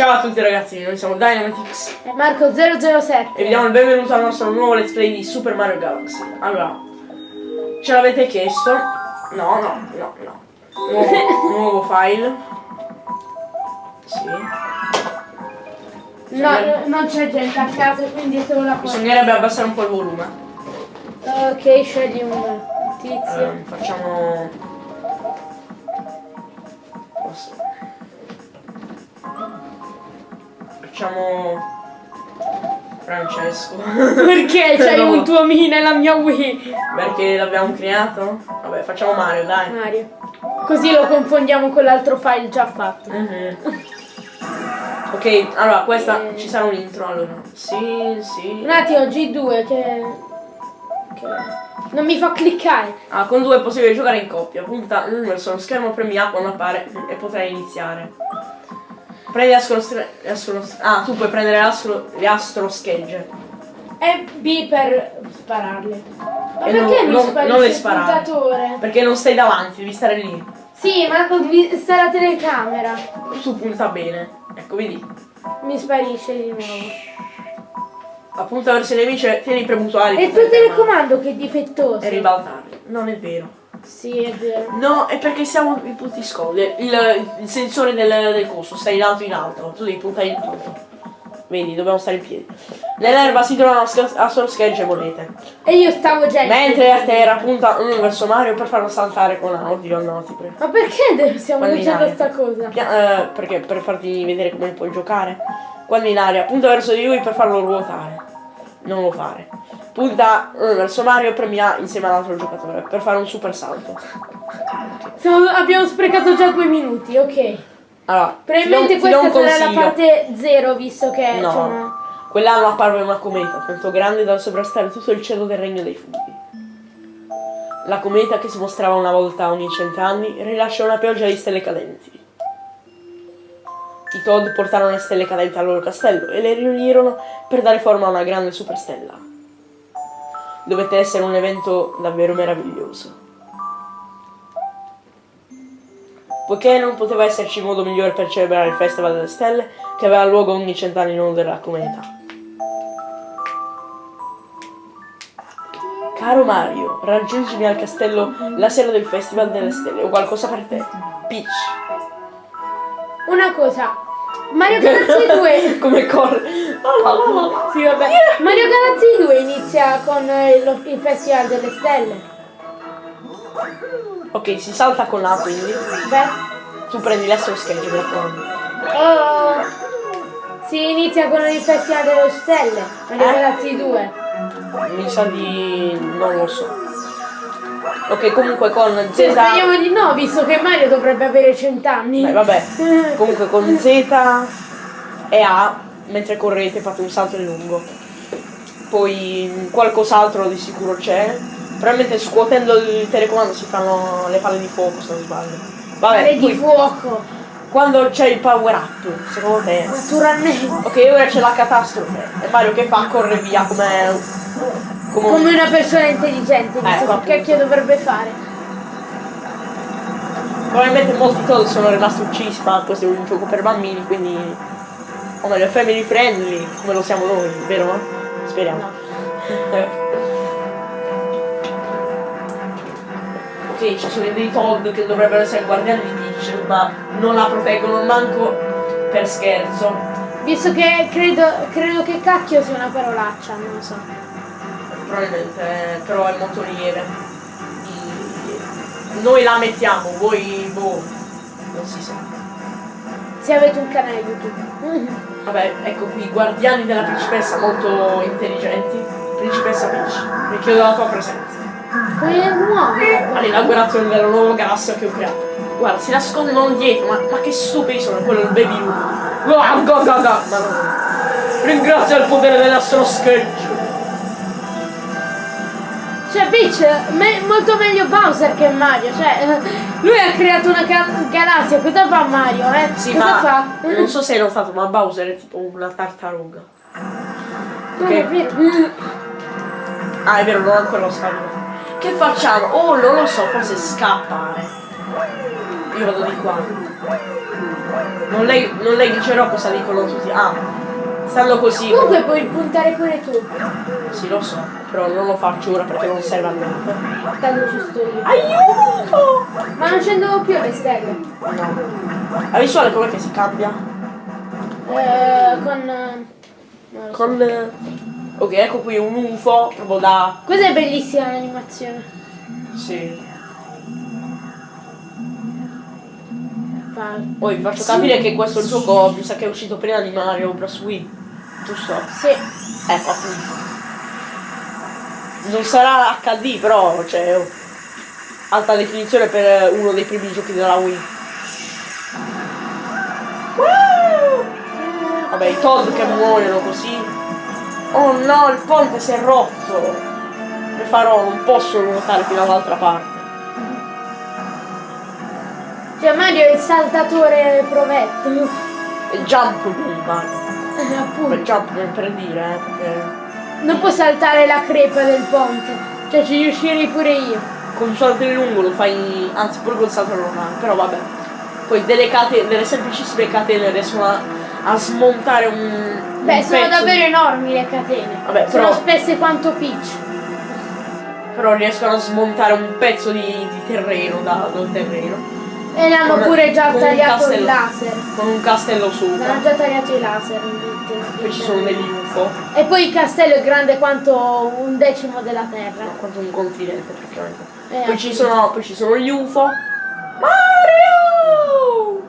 Ciao a tutti ragazzi, noi siamo Dynamitix E Marco 007. e vi diamo il benvenuto al nostro nuovo let's play di Super Mario Galaxy. Allora, ce l'avete chiesto? No, no, no, no. Nuovo, nuovo file. Sì. No, non c'è gente a casa, quindi è solo la porta. Bisognerebbe abbassare un po' il volume. Ok, scegli un tizio. Ehm, facciamo... Posso- Facciamo... Francesco. Perché c'hai No. un tuo Mi nella mia Wii? Perché l'abbiamo creato? Vabbè, facciamo Mario, dai. Mario. Così lo confondiamo con l'altro file già fatto. Mhm. Ok, allora questa Eh. ci sarà un intro allora. Sì, sì. Un attimo, G2 che... che... Non mi fa cliccare. Ah, con due è possibile giocare in coppia. Punta mm, verso lo schermo, premi A quando appare e potrai iniziare. Prendi l'astro l'astro- Ah, tu puoi prendere l'astro- le astro schegge. E B per spararle. Ma E perché non- non- non le sparare. puntatore? Perché non stai davanti, devi stare lì. Sì, ma devi- sta la telecamera. Tu punta bene. Ecco, vedi. Mi sparisce di nuovo. Appunta verso i nemici, tieni premuto A. È il tuo telecomando che è difettoso. E ribaltarli. Non è vero. Sì, è vero. No, è perché siamo in punti scoli. Il, il sensore del, del coso sta in alto in alto. Tu devi puntare in alto. Vedi, dobbiamo stare in piedi. Nell'erba si trovano a solo schegge monete. E io stavo già Mentre a terra punta uno verso Mario per farlo saltare con A. Oddio, no, ti prego. Ma perché stiamo Guarda in leggendo aria. sta cosa? Pia- eh, perché per farti vedere come puoi giocare. Quando in aria, punta verso di lui per farlo ruotare. Non lo fare. Punta uno verso Mario e premi A insieme all'altro giocatore per fare un super salto. Siamo- abbiamo sprecato già due minuti, ok. Allora, Probabilmente ti do ti questa un sarà la parte zero, visto che No. c'è una... Quell'anno apparve una cometa tanto grande da sovrastare tutto il cielo del regno dei funghi. La cometa, che si mostrava una volta ogni cent'anni, rilascia una pioggia di stelle cadenti. I Toad portarono le stelle cadenti al loro castello e le riunirono per dare forma a una grande superstella. Dovette essere un evento davvero meraviglioso. Poiché non poteva esserci modo migliore per celebrare il Festival delle Stelle, che aveva luogo ogni cent'anni in onore della cometa. Caro Mario, raggiungimi al castello la sera del Festival delle Stelle. Ho qualcosa per te. Peach. Una cosa, Mario Galaxy 2... Come corre. La la la la la. Sì, vabbè. Mario Galaxy 2 inizia con eh, lo- il Festival delle Stelle. Ok, si salta con A quindi. Beh... Tu prendi schegge, mi raccomando. Oh, si inizia con il Festival delle Stelle, Mario Eh? Galaxy 2. Mi sa di. non lo so. Ok, comunque con Z. Cioè, speriamo di no, visto che Mario dovrebbe avere 100 anni. Beh, vabbè. Comunque con Z e A, mentre correte fate un salto in lungo. Poi qualcos'altro di sicuro c'è. Probabilmente scuotendo il telecomando si fanno le palle di fuoco se non sbaglio. Vabbè, Pare di fuoco, quando c'è il power up, secondo te? naturalmente. Ok, ora c'è la catastrofe. E Mario che fa? Corre via come. Come un- Come una persona intelligente, Ecco, che cacchio dovrebbe fare. Probabilmente molti Toad sono rimasti uccisi, ma questo è un gioco per bambini, quindi. O meglio, è family friendly, come lo siamo noi, vero? Speriamo. Eh. ok, ci sono dei Toad che dovrebbero essere guardiani di Peach, ma non la proteggono manco per scherzo. Visto che credo, credo che cacchio sia una parolaccia, non lo so. Probabilmente, eh, però è molto lieve. Noi la mettiamo, voi boh. Non si sa. Se avete un canale YouTube. Vabbè, ecco qui, guardiani della principessa molto intelligenti. Principessa Peach, mi chiedo la tua presenza. Come muove? All'inaugurazione della nuova galassia che ho creato. Guarda, si nascondono dietro, ma, ma che stupidi sono, quello è il baby Luke. Ah, ga, ga, ga. Ma no. Ringrazio il potere dell'astro sketch. Cioè, Peach, me- molto meglio Bowser che Mario. Cioè, lui ha creato una ga- galassia. Cosa fa Mario, eh? Sì, Cosa ma fa? non so se hai notato, ma Bowser è tipo una tartaruga. Non è vero. Ah, è vero, non ho ancora lo scambio. Che facciamo? Oh, non lo so, forse scappare. Io vado di qua. Non, non leggerò cosa dicono tutti. Ah, stanno così. Comunque puoi puntare pure tu. Sì, lo so, però non lo faccio ora perché non serve a niente. Tanto ci sto io. Aiuto! Ma non scendono più le stelle. No. La visuale com'è che si cambia? Eh, con... eh, so. Con... eh, Ok, ecco qui un UFO, proprio da... Questa è bellissima l'animazione. Sì. Poi vi faccio capire che questo gioco mi sa che è uscito prima di Mario Bros. Wii. Giusto? Sì. Ecco appunto. Non sarà HD però, cioè alta definizione per uno dei primi giochi della Wii. Vabbè, i Todd che muoiono così. Oh no, il ponte si è rotto. Come farò? Non posso nuotare fino all'altra parte. Cioè Mario è il saltatore provetto. E jump. Eh, Beh, appunto. jump non per dire, eh, perché Non può saltare la crepa del ponte. Cioè ci riuscirei pure io. con salto in lungo lo fai, anzi pure col salto normale, però vabbè. Poi delle catene, delle semplicissime catene riescono a, a smontare un. Beh, un sono davvero di- enormi le catene. Vabbè, sono però- spesse quanto Peach. Però riescono a smontare un pezzo di, di terreno da- dal terreno. E l'hanno pure già tagliato il castello. laser. Con un castello sopra. L'hanno già tagliato i laser. Poi ci sono degli UFO. E poi il castello è grande quanto un decimo della terra. No, quanto un continente praticamente. Eh, poi, ci sono, poi ci sono gli UFO. Mario!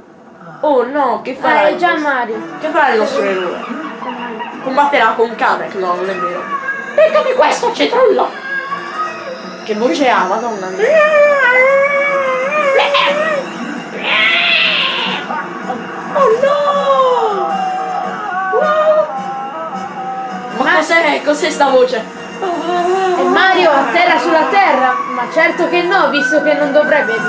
Oh no, che Ah, farà? è il già Mario. Che farà il nostro eroe? Combatterà con Kamek? No, non è vero. Beccati questo, cetrullo! Che voce ha, madonna mia. Oh no! Ma cos'è? Cos'è sta voce? E Mario atterra sulla terra? Ma certo che no, visto che non dovrebbe vi-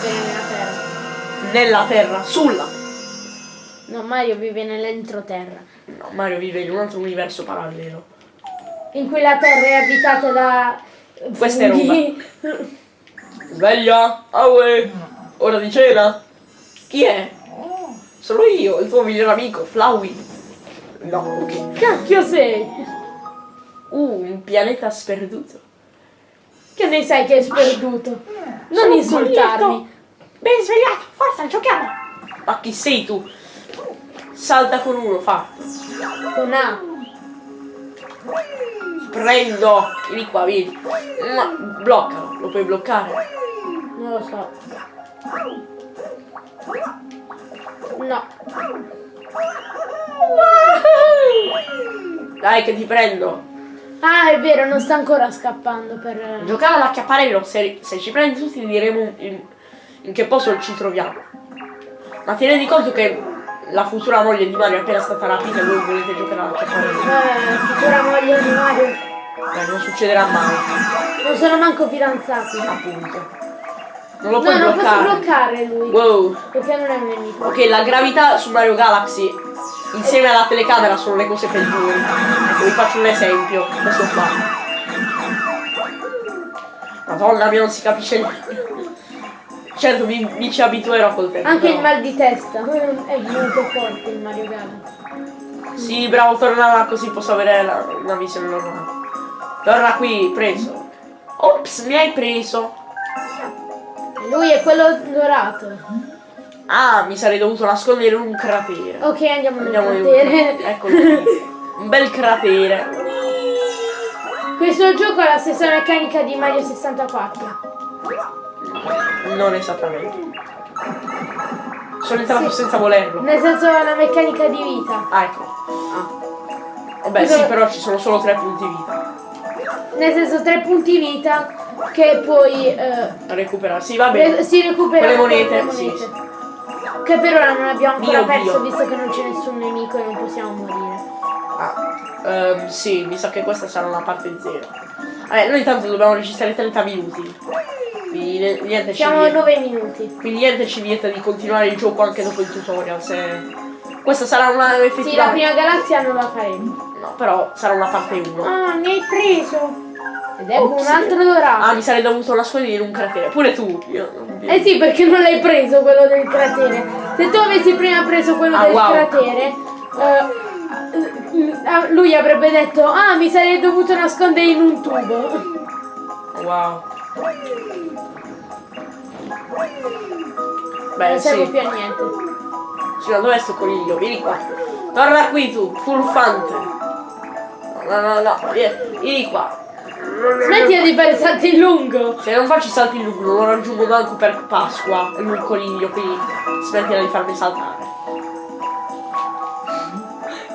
vivere nella terra. Nella terra, sulla. No, Mario vive nell'entroterra. No, Mario vive in un altro universo parallelo. In cui la terra è abitata da... Questa è funghi. Sveglia! Aue! Ora di cena! Chi è? Sono io, il tuo migliore amico, Flowey. No, ok. Cacchio sei? Uh, un pianeta sperduto. Che ne sai che è sperduto? Non Sono insultarmi. Ben svegliato, forza, giochiamo! Ma chi sei tu? Salta con uno, fatto. Con A. Prendo! Vieni qua, vieni. Ma bloccalo, lo puoi bloccare. Non lo so. No. Dai che ti prendo. Ah, è vero, non sta ancora scappando per... Giocare all'acchiapparello, se, se ci prendi tutti diremo in, in che posto ci troviamo. Ma ti rendi conto che la futura moglie di Mario è appena stata rapita e voi volete giocare all'acchiapparello? Eh, futura moglie di Mario. Beh, non succederà mai, Non sono manco fidanzati. appunto. Non lo No, puoi non posso bloccare. bloccare lui. Wow. Perché non è un nemico. Ok, la gravità su Mario Galaxy insieme alla telecamera sono le cose peggiori. Vi faccio un esempio. Questo qua. Madonna mia, non si capisce niente. Certo, mi, mi ci abituerò col tempo. Anche il però. mal di testa. È molto forte il Mario Galaxy. Sì, bravo, torna là così posso avere la- una visione normale. Torna qui, preso. Ops, mi hai preso. Lui è quello dorato. Ah, mi sarei dovuto nascondere in un cratere. Ok, andiamo nel Andiamo un cratere. Eccolo qui. Un bel cratere. Questo gioco ha la stessa meccanica di Mario 64. Non esattamente. Sono entrato Sì. senza volerlo. Nel senso la meccanica di vita. Ah, ecco. Vabbè, Cosa- sì, però ci sono solo tre punti vita. Nel senso tre punti vita che poi eh, recuperare. Sì, va bene. si recupera le con monete, le monete. Che per ora non abbiamo ancora Mio perso Dio. visto che non c'è nessun nemico e non possiamo morire. Ah, ehm, sì, mi sa che questa sarà una parte zero. Vabbè, noi intanto dobbiamo registrare 30 minuti. Quindi niente ci Siamo a vieta. 9 minuti. Quindi niente ci vieta di continuare il gioco anche dopo il tutorial. Se... Questa sarà una Sì, la effettiva. prima galassia non la faremo. No, però sarà una parte 1. Ah, mi hai preso. Ed ecco Ops. un altro Ah, dorato. mi sarei dovuto nascondere in un cratere. Pure tu. Io non Eh sì, perché non l'hai preso quello del cratere. Se tu avessi prima preso quello Ah, del wow. cratere, eh, lui avrebbe detto, ah, mi sarei dovuto nascondere in un tubo. Wow. Beh, non serve sì. più a niente. Sì, ma dov'è sto coniglio? Vieni qua. Torna qui tu, furfante. No, no, no, no. Vieni qua. Smetti di fare salti in lungo. Se non faccio salti in lungo, non raggiungo manco per Pasqua. È un coniglio, quindi smettila di farmi saltare.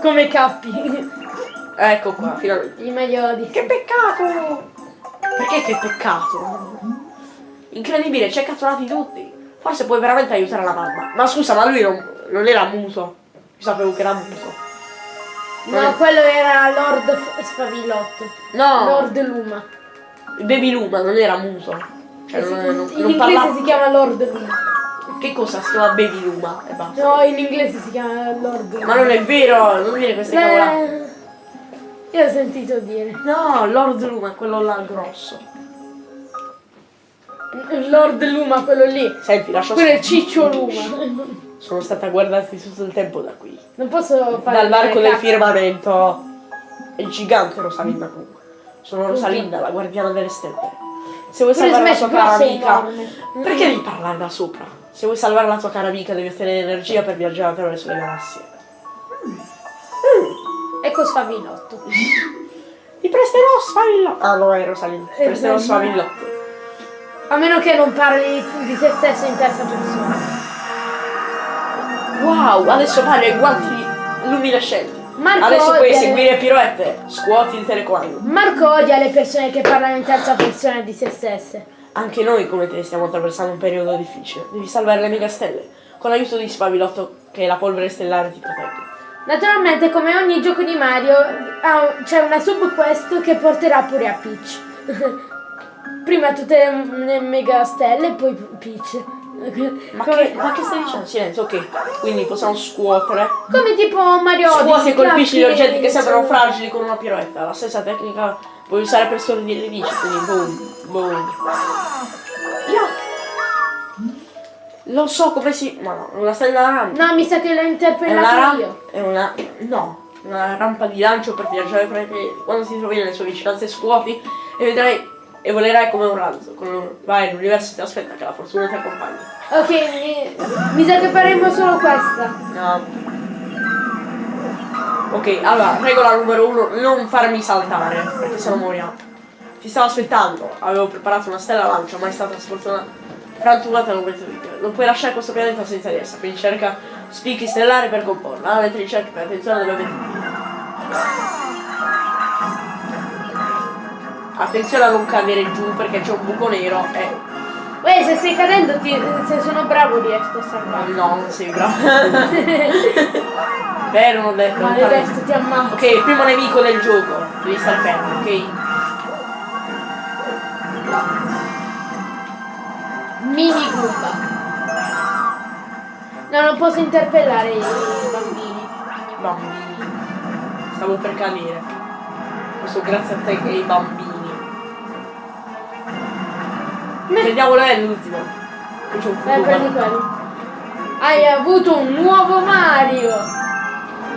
Come cappi. Ecco qua, finalmente. I maioli. Che peccato! Perché che peccato? Incredibile, ci hai catturati tutti. Forse puoi veramente aiutare la mamma. Ma scusa, ma lui non, non era muto. Io sapevo che era muto. No, quello era Lord Sfavilotto. No, Lord Luma. il Baby Luma non era muto. Cioè, Eh sì, non, non, in non inglese parlava. si chiama Lord Luma. Che cosa si chiama Baby Luma? E basta. No, in inglese si chiama Lord Luma. Ma non è vero, non dire queste cavolate. Eh, Io ho sentito dire. No, Lord Luma quello là grosso. Lord Luma, quello lì. Senti, lascia Quello è. Ciccio Luma. Sono stata guardata tutto il tempo da qui. Non posso fare. Dall'arco del firmamento. È gigante Rosalinda comunque. Sono Rosalinda, la guardiana delle stelle. Se vuoi Pure salvare la tua cara amica. Perché devi parlare da sopra? Se vuoi salvare la tua cara amica devi ottenere energia per viaggiare attraverso le galassie. Ecco Sfavilotto. Ti presterò sfavillotto. Ah no, è Rosalinda. Ti Eh, presterò sì. sfavillotto. A meno che non parli di te stesso in terza persona. Wow, adesso parli ai guanti luminescenti. Marco adesso puoi le- eseguire piroette. Scuoti il telecomando. Marco odia le persone che parlano in terza persona di se stesse. Anche noi come te stiamo attraversando un periodo difficile. Devi salvare le megastelle. Con l'aiuto di Spavilotto che la polvere stellare ti protegge. Naturalmente, come ogni gioco di Mario, c'è una subquest che porterà pure a Peach. Prima tutte le mega stelle e poi Peach. Ma come, che, ma che stai dicendo? Silenzio, ok. Quindi possiamo scuotere. come tipo Mario Scuoti e colpisci gli oggetti che sembrano fragili con una piroetta. La stessa tecnica puoi usare per stordire le nemici. Quindi boom, boom. Io. Lo so come si. Ma no, una stella rampa. No, mi sa che l'ho rampa. io. È una. No. Una rampa di lancio per viaggiare fra i piedi. Quando ti trovi nelle sue vicinanze scuoti e vedrai. E volerai come un razzo. Con- Vai, l'universo ti aspetta che la fortuna ti accompagni. Ok, mi, mi sa che faremo solo questa. No. Ok, allora, regola numero uno, non farmi saltare, perché sennò moriamo. Ti stavo aspettando, avevo preparato una stella lancia, ma è stata sfortunata. Frantumata al momento di Non puoi lasciare questo pianeta senza di essa, quindi cerca spicchi stellari per comporla. Mentre ricerchi per attenzione dove vedi. Attenzione a non cadere giù perché c'è un buco nero e. Uè, se stai cadendo, ti, se sono bravo riesco a salvare. No, non sei bravo. Vero, non ho detto. Maledetto, ti ammazzo. Ok, il primo nemico del gioco. Devi stare fermo, ok? Mini Goomba. No, non posso interpellare i bambini. Bambini. Stavo per cadere. Questo grazie a te che i bambini. Vediamo è l'ultimo. Futuro. prendi quello. Hai avuto un nuovo Mario.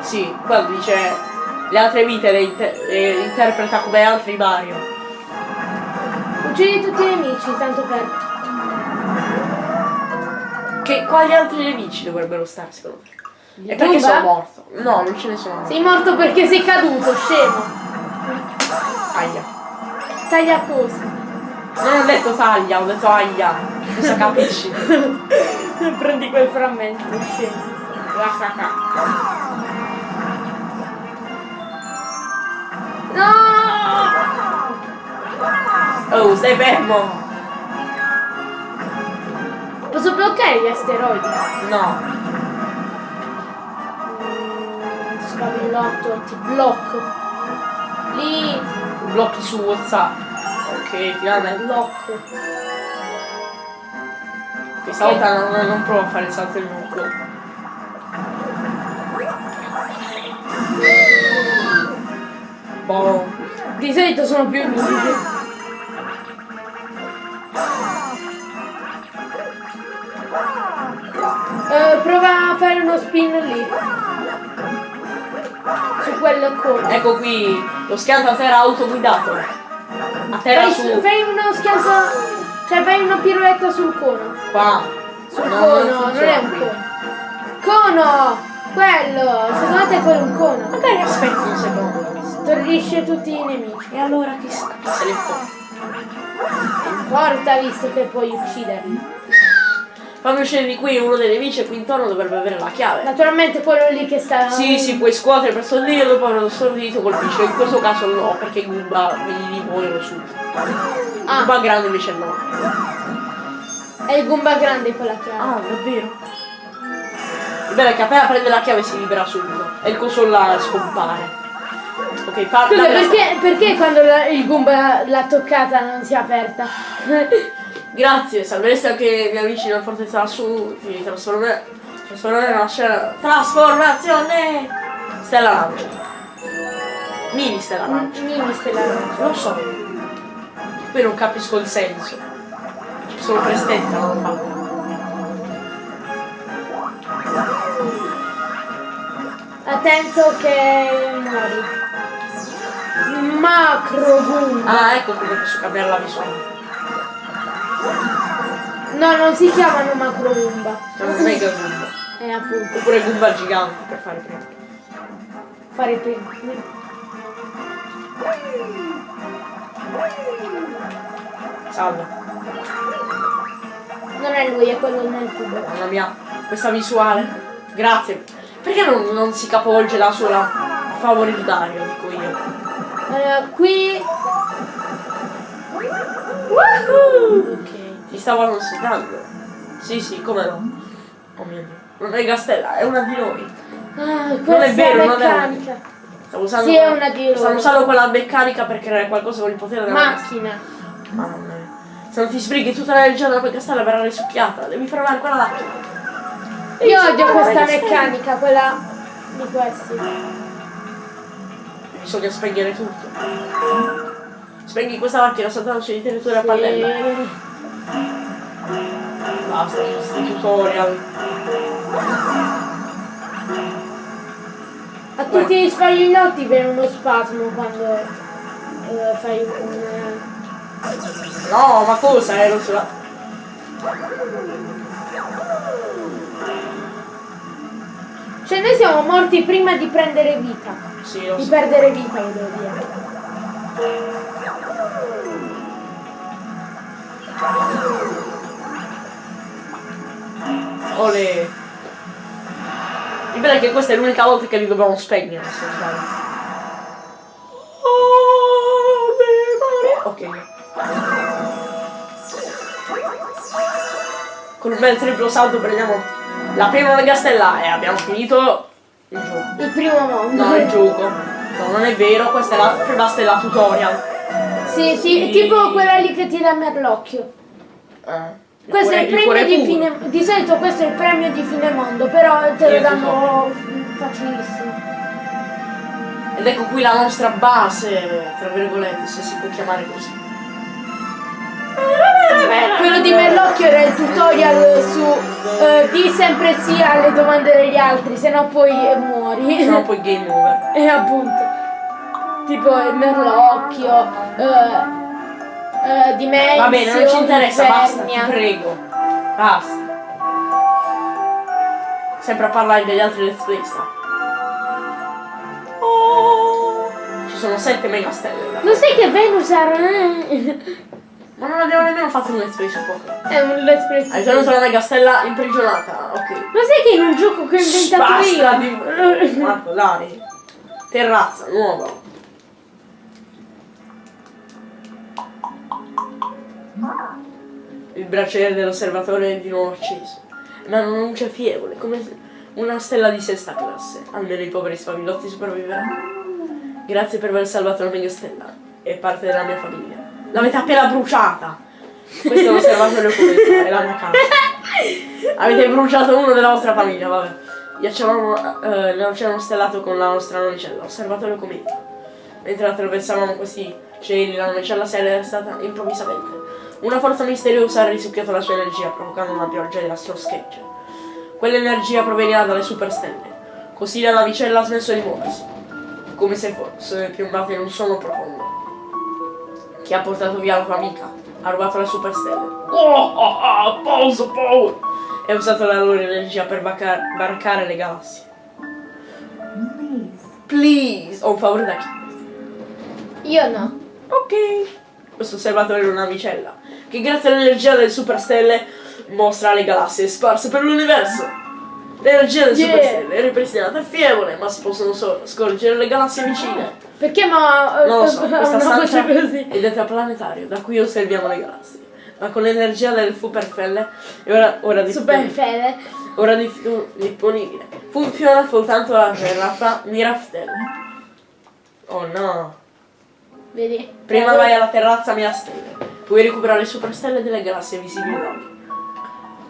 Sì, quello dice le altre vite le, inter- le interpreta come altri Mario. Uccidi tutti i nemici, tanto per... Che quali altri nemici dovrebbero stare secondo te? Di E perché sono morto? No, non ce ne sono. Sei morto perché sei caduto, scemo. Aia. Taglia cosa. Non ho detto taglia, ho detto aia. Cosa capisci? Prendi quel frammento, scemo. No! Oh, stai fermo! Posso bloccare gli asteroidi? No. Scavillotto, ti blocco. Lì, Blocchi su WhatsApp ok, tirarla in blocco. Questa okay. volta non, non provo a fare il salto in blocco. Boh. Di solito sono più lunghi. Uh, eh, prova a fare uno spin lì su quello con ecco qui lo schianto a terra autoguidato a terra Fai, su. fai uno schianto. Cioè fai una piroetta sul cono. Qua. Sul No, cono, non non, è un cono. Cono! Quello! Secondo te quello è un cono? Magari aspetti un secondo. Stordisce tutti i nemici. E allora chi, s- chi se ne importa? Porta visto che puoi ucciderli. Quando uscire di qui uno dei nemici qui intorno dovrebbe avere la chiave. Naturalmente quello lì che sta. Sì, sì, puoi scuotere per stordire e dopo averlo stordito colpisce. In questo caso no, perché Goomba li muoiono subito. Ah. Goomba grande invece no. È il Goomba grande quella chiave. Ah, davvero? Il bello è che appena prende la chiave si libera subito. E il coso là scompare. Ok, fa Scusa, perché, perché quando la- il Goomba l'ha toccata non si è aperta? Grazie, salvereste anche i miei amici nella fortezza lassù. Ti trasformerò. Trasformerò nella scena. Trasformazione! Stella Lancia. Mini Stella Lancia. Mini stellare. Lo so. Poi non capisco il senso. Sono prestetta, non lo fa. Attento che muori. Macro Goomba. Ah, ecco come posso cambiare la visuale. No, non si chiamano Macro Goomba. Sono mega Goomba. Eh, appunto. Oppure Goomba gigante per fare prima. Fare prima. Salve. Non è lui, è quello nel tubo. Mamma mia, questa visuale. Grazie. Perché non, non si capovolge da sola a favore di Dario, dico io. Eh, qui. Ok. Ti stavo considerando. Sì, sì, come no. Oh mio dio. Non è Gastella, è una di noi. Ah, questa è vero, non è meccanica. Stavo usando, Sì, è una di loro. stavo usando quella meccanica per creare qualcosa con il potere della Macchina. Mamma mia. Se non ti sbrighi tutta l'energia della tua castella verrà risucchiata. Devi fermare quella là. Io odio questa meccanica, quella di questi. Bisogna spegnere tutto. Spegni questa macchina saltandoci di territorio a pannella. Sì. Basta, questi tutorial. A tutti gli spaglinotti viene uno spasmo quando eh, fai un. No, ma cosa ero sulla. Cioè noi siamo morti prima di prendere vita. Sì, lo Di so. perdere vita, volevo dire. Ole. Il bello è che questa è l'unica volta che li dobbiamo spegnere, se sbaglio. Ok. Con un bel triplo salto prendiamo la prima mega stella e abbiamo finito il gioco. Il primo mondo. No, il gioco. No, non è vero, questa è la prima stella tutorial. Sì, sì, tipo quella lì che ti dà merlocchio. Eh. Questo è il premio cuore di fine Di solito questo è il premio di fine mondo, però te lo danno facilissimo. Ed ecco qui la nostra base, tra virgolette, se si può chiamare così. Quello di Merlocchio era il tutorial su eh, di sempre sì alle domande degli altri, se no poi eh, muori. Se no poi game over. E appunto. Tipo il Merlocchio, eh, eh, Dimensio, Va bene, non ci interessa, basta, ti prego. Basta. Sempre a parlare degli altri let's play sta. Oh, Ci sono sette mega stelle. da- Lo sai che Venus era... Ma non abbiamo nemmeno fatto un let's play su Pokémon. È un let's play. Hai tenuto la mega stella imprigionata, ok. Lo sai che in un gioco che ho inventato Basta io... di... Marco, dai. Terrazza, nuova. Il braciere dell'osservatore è di nuovo acceso. Ma non c'è fievole, come una stella di sesta classe. Almeno i poveri spavillotti sopravviveranno. Grazie per aver salvato la mega stella. È parte della mia famiglia. L'avete appena bruciata. Questo è l'osservatorio come è la mia casa. Avete bruciato uno della vostra famiglia, vabbè. Ghiacciavamo eh, l'oceano stellato con la nostra navicella, osservatorio cometa. Mentre attraversavamo questi cieli, la navicella si è stata improvvisamente. Una forza misteriosa ha risucchiato la sua energia, provocando una pioggia di astroschegge. Quell'energia provenirà dalle superstelle. Così la navicella ha smesso di muoversi, come se fosse piombata in un sonno profondo. Chi ha portato via la tua amica? Ha rubato le superstelle. Oh, oh, oh, pausa, pausa! E ha usato la loro energia per barcare le galassie. Please! Ho un favore da chi? Io no. Ok. Questo osservatore è una navicella che grazie all'energia delle superstelle mostra le galassie sparse per l'universo. L'energia delle Yeah. superstelle è ripristinata e fievole, ma si possono solo scorgere le galassie vicine. Perché ma Non lo so, questa stanza così? è detta planetario, da cui osserviamo le galassie. Ma con l'energia del superstelle è ora, ora di Super fede. ora di- disponibile. Funziona soltanto la Terra fra Mirastelle. Oh no. Vedi? Prima Eh, vai alla terrazza Mirastelle. Puoi recuperare le superstelle delle galassie visibili da.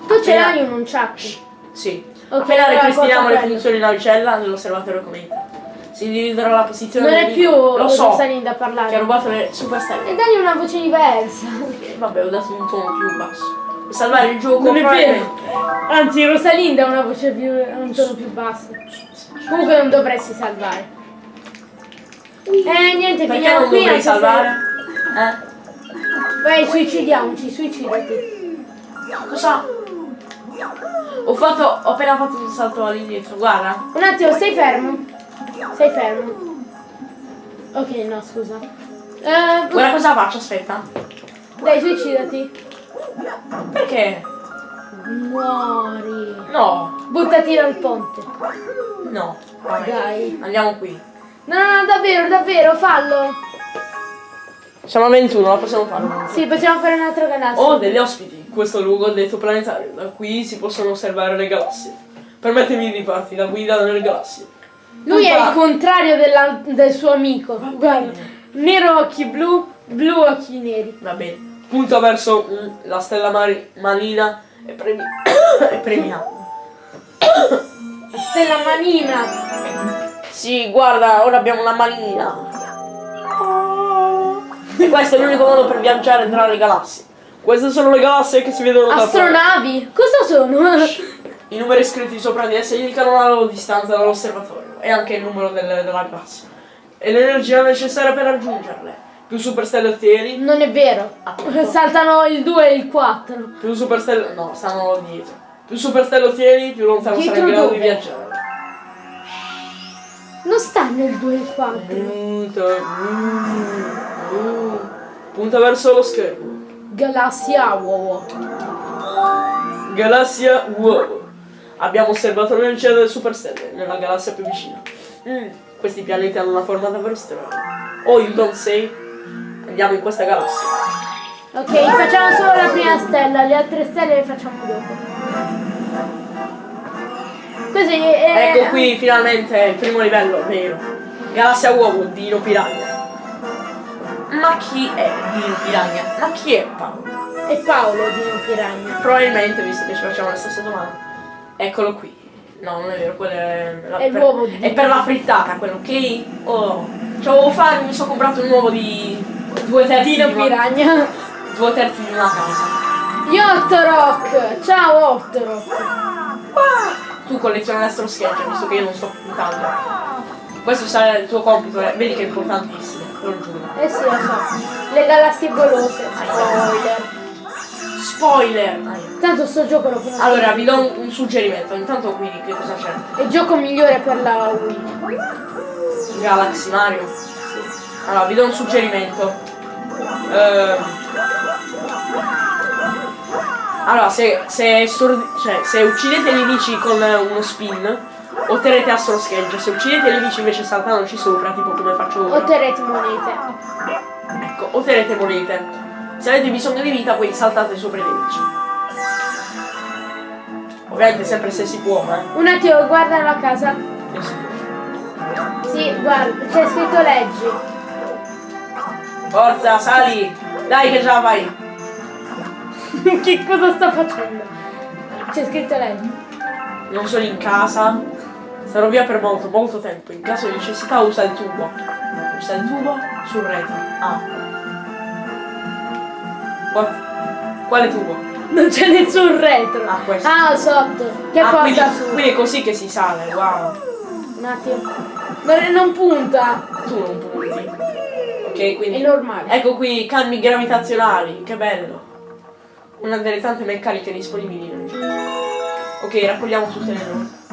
Tu ce l'hai un unciacchi. Sì. Ok, Appena allora ripristiniamo le funzioni navicella dell'osservatorio cometa. Si dividerà la posizione Non è più. Lo so. Rosalinda a Che ha parlare. rubato le superstelle. E dagli una voce diversa. E vabbè, ho dato un tono più basso. Per salvare il gioco Non è vero. Anzi, Rosalinda ha una voce più. un tono più basso. Comunque non dovresti salvare. Eh niente, Perché finiamo non qui. anche se- salvare? Eh? Vai, suicidiamoci, suicidati. Cosa? Ho fatto. Ho appena fatto un salto all'indietro, guarda. Un attimo, stai fermo. Stai fermo. Ok, no, scusa. Eh, Guarda cosa faccio, aspetta. dai, suicidati. Perché? Muori. No, Buttati dal ponte. no. Vabbè. Dai. Andiamo qui. No, no, no, davvero, davvero, fallo. Siamo a 21, la possiamo fare. Sì, possiamo fare un altro galassia. Ho degli ospiti in questo luogo detto planetario, da qui si possono osservare le galassie. Permettimi di farti da guida nelle galassie. Lui è Punta- il contrario della- del suo amico. Guarda, nero occhi blu, blu occhi neri. Va bene. Punta verso mm, la stella mari- marina e premi. e premia. Stella manina. Sì, guarda, ora abbiamo una manina. E questo è l'unico modo per viaggiare tra le galassie. Queste sono le galassie che si vedono da fuori. Astronavi? Cosa sono? I numeri scritti sopra di esse indicano la loro distanza dall'osservatorio e anche il numero delle- della galassia. E l'energia necessaria per raggiungerle. Più superstelle ottieni, Non è vero. Appunto. Saltano il 2 e il 4. più superstelle. No, stanno dietro. Più superstelle ottieni, più lontano Dietro sarai in grado di viaggiare. Non stanno il 2 e il 4. Punta, mm, mm. punta verso lo schermo. Galassia wow. Galassia uovo. Abbiamo osservato l'energia delle superstelle nella galassia più vicina. Mm, questi pianeti hanno una forma davvero strana. Oh, you don't say? Andiamo in questa galassia. Ok, facciamo solo la prima stella, le altre stelle le facciamo dopo. Così eh, Ecco qui finalmente il primo livello, vero. Galassia uovo, Dino Piragna. Ma chi è Dino Piragna? Ma chi è Paolo? è Paolo di Piragna. Probabilmente, visto che ci facciamo la stessa domanda. Eccolo qui. No, non è vero, quello è, la- È l'uovo di- è per la frittata, quello, ok? Oh. C'avevo fame, mi sono comprato un uovo di due terzi Dino di una, Piragna. due terzi di una casa. Io Rock! Ciao Rock! Tu colleziona l'astro scheggia, visto che io non sto puntando. Questo sarà il tuo compito, eh. vedi che è importantissimo, te lo giuro. Eh sì, lo so. Le galassie golose. Spoiler. Spoiler! Tanto sto gioco lo conosco. Allora, vi do un, un suggerimento, intanto qui che cosa c'è? È il gioco migliore per la Wii. Galaxy Mario? Sì. Allora, vi do un suggerimento. Ehm. Allora, se, se, cioè, se uccidete i nemici con eh, uno spin, otterrete astro scheggia. Se uccidete i nemici invece saltandoci sopra, tipo come faccio ora, Otterrete monete. ecco, otterrete monete. Se avete bisogno di vita, poi saltate sopra i nemici. Ovviamente sempre se si può, eh. Un attimo, guarda la casa. Può. Sì, guarda, c'è scritto leggi. Forza, sali! Dai che ce la fai! che cosa sta facendo? C'è scritto leggi. Non sono in casa. Sarò via per molto, molto tempo. In caso di necessità usa il tubo. Usa il tubo sul retro. Ah. Qua- Quale tubo? Non c'è nessun retro. Ah, questo. Ah, sotto. Che Ah, quindi, porta su. quindi è così che si sale, wow. Un attimo. Non, non punta. Tu non punti. Ok, È quindi... normale. Ecco qui, cambi gravitazionali, che bello. Una delle tante meccaniche disponibili nel gioco. Ok, raccogliamo tutte le note.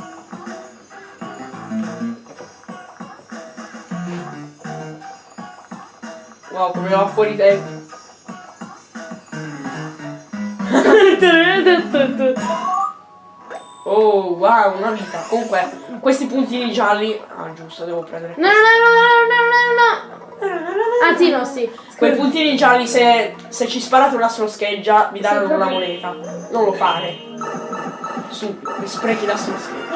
Wow, come va fuori tempo. Oh, wow, una vita. Comunque, questi puntini gialli... Ah, giusto, devo prendere... No, no, no, no, no, no, no. Anzi, no, sì. Quei puntini gialli se, se ci sparate una scheggia vi danno una moneta. Non lo fare. Su, mi sprechi la scheggia.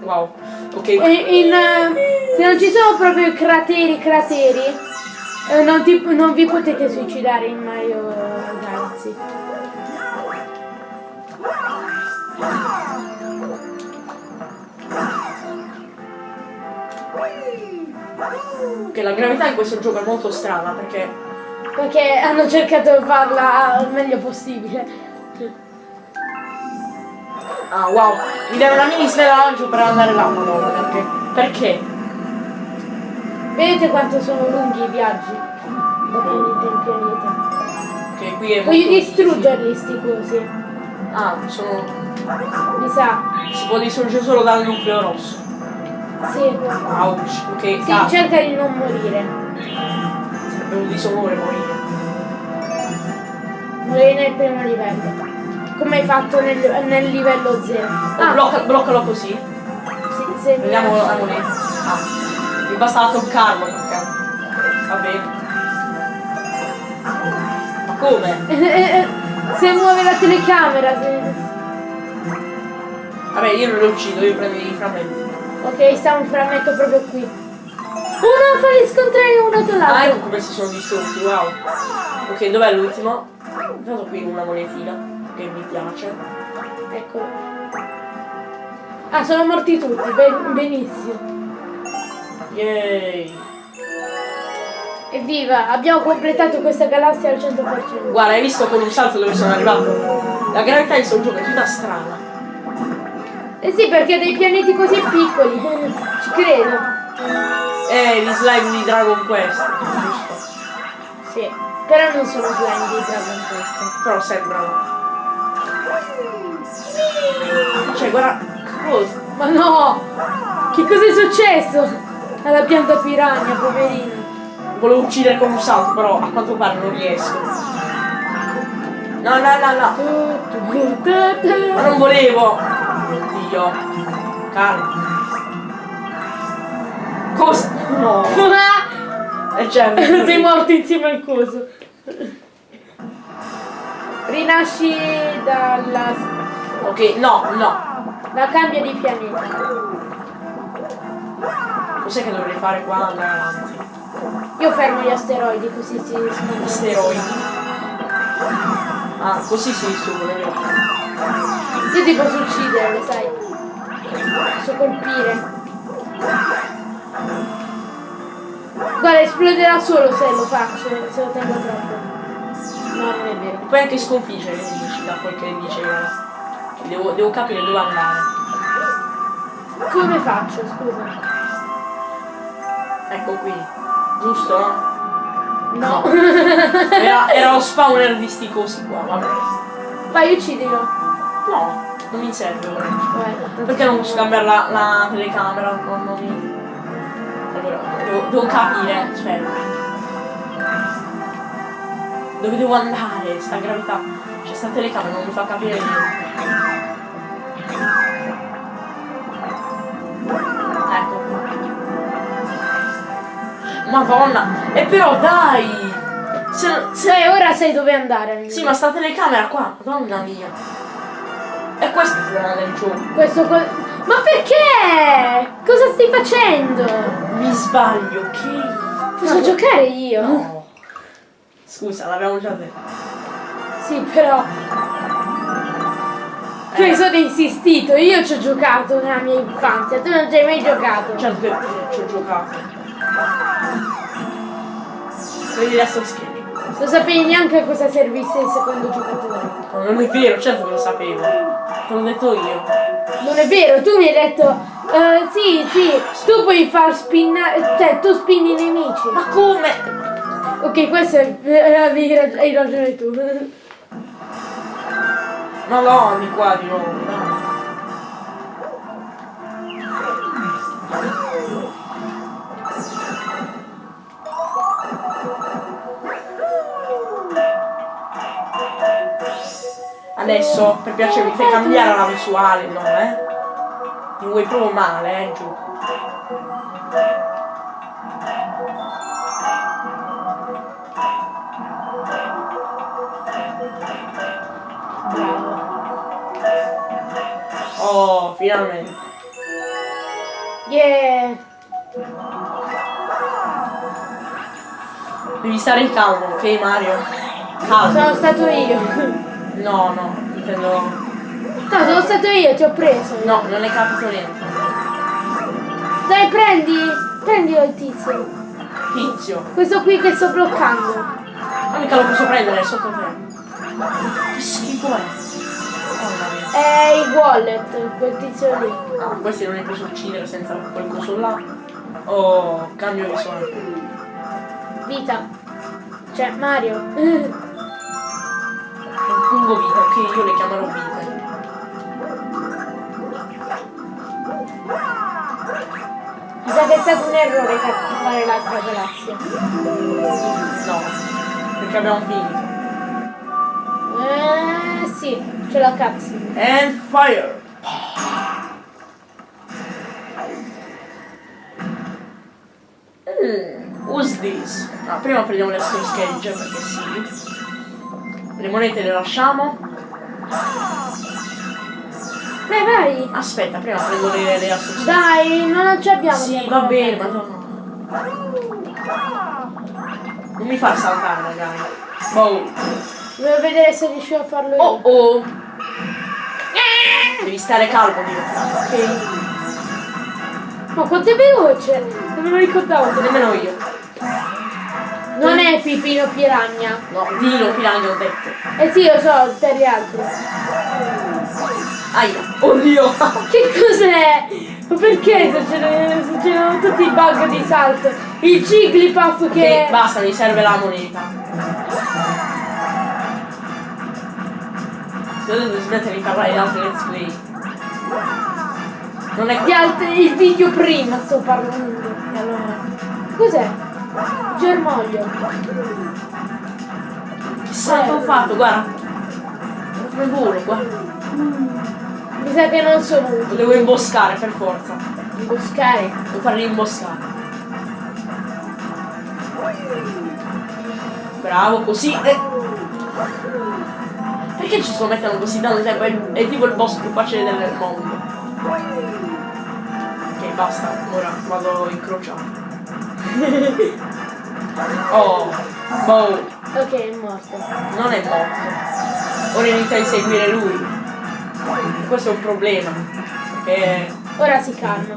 Wow. Ok. In, eh, se non ci sono proprio crateri, crateri, eh, non, ti- non vi potete suicidare in Mario Galaxy. Ok, la gravità in questo gioco è molto strana perché. Perché hanno cercato di farla il meglio possibile. Ah wow, mi dai una mini stella lancio per andare là, madonna, perché? Perché? Vedete quanto sono lunghi i viaggi da pianeta in pianeta. Ok, qui è Voglio distruggerli sti cosi. Ah, sono. Mi sa. Si può distruggere solo dal nucleo rosso. Sì. Ouch, ok, Sì, cazzo. cerca di non morire. Sarebbe un disonore morire. Morire nel primo livello. Come hai fatto nel, nel livello 0. Oh, Ah, blocca- bloccalo così. sì, mi Vediamo la moneta. Ah, mi basta toccarlo perché. Va bene. Ma come? Se muove la telecamera. se- Vabbè, io non lo uccido, io prendo i frammenti. Ok, sta un frammento proprio qui. Uno fa gli scontrare uno con Ah, l'altro. ecco come si sono distrutti, wow. Ok, dov'è l'ultimo? Intanto qui una monetina che mi piace. Eccolo. Ah, sono morti tutti, ben- benissimo. Yay! Evviva, abbiamo completato questa galassia al 100%. Guarda, hai visto con un salto dove sono arrivato? La gravità in questo gioco è tutta strana. Eh sì, perché dei pianeti così piccoli. Ci credo. Eh, gli slime di Dragon Quest, giusto? Sì. Però non sono slime di Dragon Quest. Però sembrano. Cioè, guarda. Cosa? Ma no! Che cosa è successo? Alla pianta piranha, poverino. Volevo uccidere con un salto, però a quanto pare non riesco. No, no, no, no. Ma non volevo. Oddio. Calma. Cosa? No. E c'è. Sei morto insieme al coso. Rinasci dalla... Ok, no, no. da cambio di pianeta. Cos'è che dovrei fare qua? Andare avanti. Io fermo gli asteroidi così si smonta. Asteroidi. Ah, così si distruggono? Io ti posso uccidere, sai. Posso colpire. Guarda, esploderà solo se lo faccio, se lo tengo troppo. No, non è vero. Puoi anche sconfiggere i nemici da quel che diceva. Devo, devo capire dove andare. Come faccio, scusa? Ecco qui. Giusto, no? No. Era, era lo spawner di sti cosi qua, vabbè. Vai, uccidilo. No, non mi serve ora. Vai. Perché non posso cambiare la, la telecamera? Non, non mi... Allora, devo, devo capire, aspetta. Dove devo andare? Sta gravità. C'è sta telecamera, non mi fa capire niente. Madonna! E però dai! Se, se Cioè, ora sai dove andare. sì, ma sta telecamera qua, madonna mia. E questo è il problema del gioco. Questo co- Ma perché? Cosa stai facendo? Mi sbaglio, ok? Posso giocare io? No. Scusa, l'abbiamo già detto. Sì, però. Tu hai solo insistito, io ci ho giocato nella mia infanzia, tu non ci hai mai giocato. Certo che ci ho giocato. Vedi adesso scherzo. Non sapevi neanche a cosa servisse il secondo giocatore. Ma non è vero, certo che lo sapevo. Te l'ho detto io. Non è vero, tu mi hai detto. eh, sì, sì, tu puoi far spinnare. Cioè, tu spinni i nemici. Ma come? Ok, questo è. eh, hai ragione tu. Ma no, di qua di nuovo, Adesso, per piacere, mi fai cambiare la visuale, no, eh? Mi vuoi proprio male, eh, giù. Oh, finalmente. Yeah. Devi stare calmo, ok Mario? Calmo. Sono stato io. No, no, intendo... No, sono stato io, ti ho preso. No, non è capito niente. Dai, prendi. Prendilo il tizio. Tizio. Questo qui che sto bloccando. Ma mica lo posso prendere, è sotto te. Che schifo è. È il wallet, quel tizio lì. Ah, questi non li posso uccidere senza quel coso là. Oh, cambio visuale. Vita. Cioè, Mario. Un fungo vita, ok, io le chiamerò vite. Mi sa che è stato un errore cattivare l'altra galassia. No, perché abbiamo finito. Eh, sì, c'è la capsule. And fire! Mm, who's this? Ah, prima prendiamo le Cage perché sì. Le monete le lasciamo. Dai, vai. Aspetta, prima prendo le, le Cage. Dai, non ci abbiamo. Sì, tempo va bene, madonna. Non mi far saltare magari. Boh. Devo vedere se riuscivo a farlo io. Oh oh. Devi stare calmo, Dio. Ok? Ma quanto è veloce! Non me lo ricordavo. Nemmeno io. Non è Pipino Piragna. No, Dino Piranha ho detto. Eh sì, lo so, per gli altri. Aia. Oddio. Che cos'è? Ma perché succedono, tutti i bug di salto? Il Jigglypuff che... Ok, basta, mi serve la moneta. Se dovete smettere di parlare di altri let's play. Non è Di altri, il video prima sto parlando. Allora... Cos'è? Germoglio. Chissà che ho fatto, guarda. Come volo, guarda. Mi sa che non sono Lo utili. devo imboscare per forza. Imboscare. Devo farli imboscare. Bravo, così. eh. Perché ci sto mettendo così tanto tempo? È, è tipo il boss più facile del mondo. Ok, basta. Ora vado incrociato. Oh, boh, Ok, è morto. non è morto. Ora inizia a inseguire lui. Questo è un problema. Perché Ora si calma.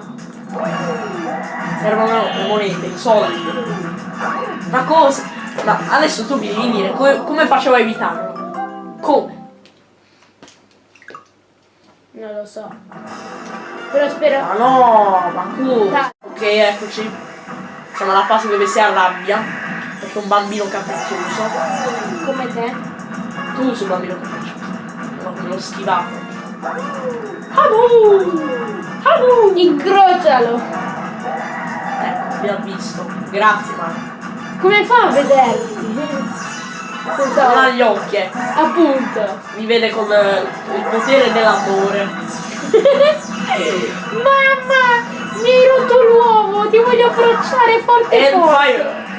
servono le monete, i soldi. Ma cosa? Ma adesso tu mi devi dire come, come facevo a evitarlo? Come? Non lo so. Però spero... Ma no, ma? Dai. Ok, eccoci. Siamo alla fase dove si arrabbia. Perché un bambino capriccioso. Come te. Tu sei un bambino capriccioso. No, l'ho schivato. Habu! Habu! Incrocialo. Ecco, vi ho visto. Grazie, Mario. Come fa a vederti? Non ha Senza... gli occhi, eh. Appunto. Mi vede con il potere dell'amore. Mamma! Mi hai rotto! Ti voglio abbracciare forte And forte! fire!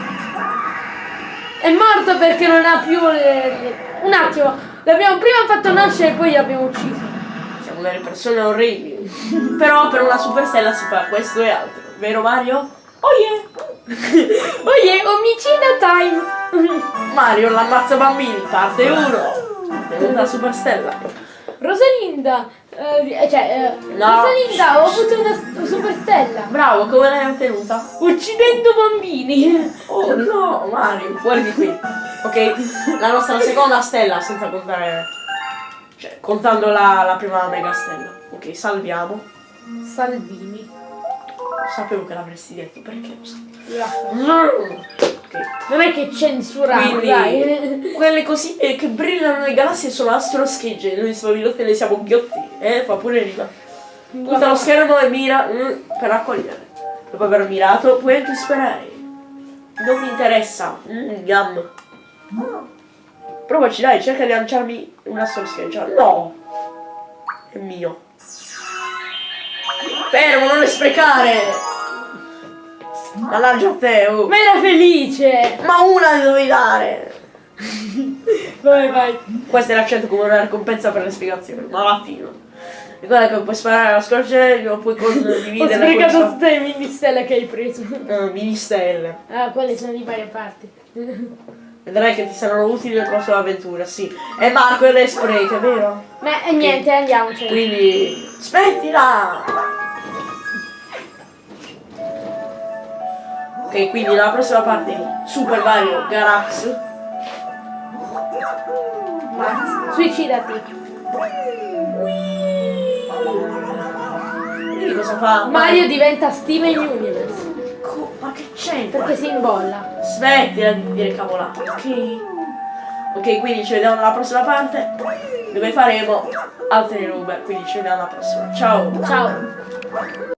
È morto perché non ha più le... Un attimo, l'abbiamo prima fatto nascere e poi l'abbiamo ucciso. Siamo delle persone orribili. Però per una superstella si fa questo e altro. Vero Mario? Oh yeah! Oh yeah, omicida time! Mario l'ammazza bambini, parte 1. Venuta superstella. Rosalinda, Eh, cioè, eh, No. Rosalinda, ho avuto una s- super stella. Bravo, come l'hai ottenuta? Uccidendo bambini. Oh no, Mario, fuori di qui. Ok, la nostra seconda stella, senza contare. Cioè, contando la, la prima mega stella. Ok, salviamo. Salvini. Sapevo che l'avresti detto, perché lo. Raffa. Ok. Non è che censuriamo, Quindi, quelle cosine che brillano nelle galassie sono astroschegge. Noi spavillotti ne siamo ghiotti. Eh, fa pure rima. Punta lo schermo e mira mm, per raccogliere. Dopo aver mirato, puoi anche sperare. Non mi interessa. Mm, yum. Provaci, dai, cerca di lanciarmi un astroscheggia. No! È mio. Fermo, non le sprecare! Ma lancia a te, oh. Ma era felice. Ma una le dovevi dare! Vai, vai. Questo è l'accento come una ricompensa per le spiegazioni, ma vattino. Ricorda che puoi sparare alla scorcella, puoi Ho condividere sprecato questa... tutte le mini stelle che hai preso. Uh, mini stelle. Ah, quelle sono di varie parti. Vedrai che ti saranno utili nel corso dell'avventura, sì. E Marco e le spreca, vero? Ma e niente, andiamocene. Quindi... Smettila! Ok, quindi la prossima parte Super Mario Galax. Mazz- Suicidati. Vedi cosa fa? Mario diventa Steven Universe. Co- Ma che c'entra? Perché si imbolla. Smettila di dire cavolate, ok? Ok, quindi ci vediamo nella prossima parte dove faremo altri Uber, quindi ci vediamo alla prossima. Ciao! Ciao.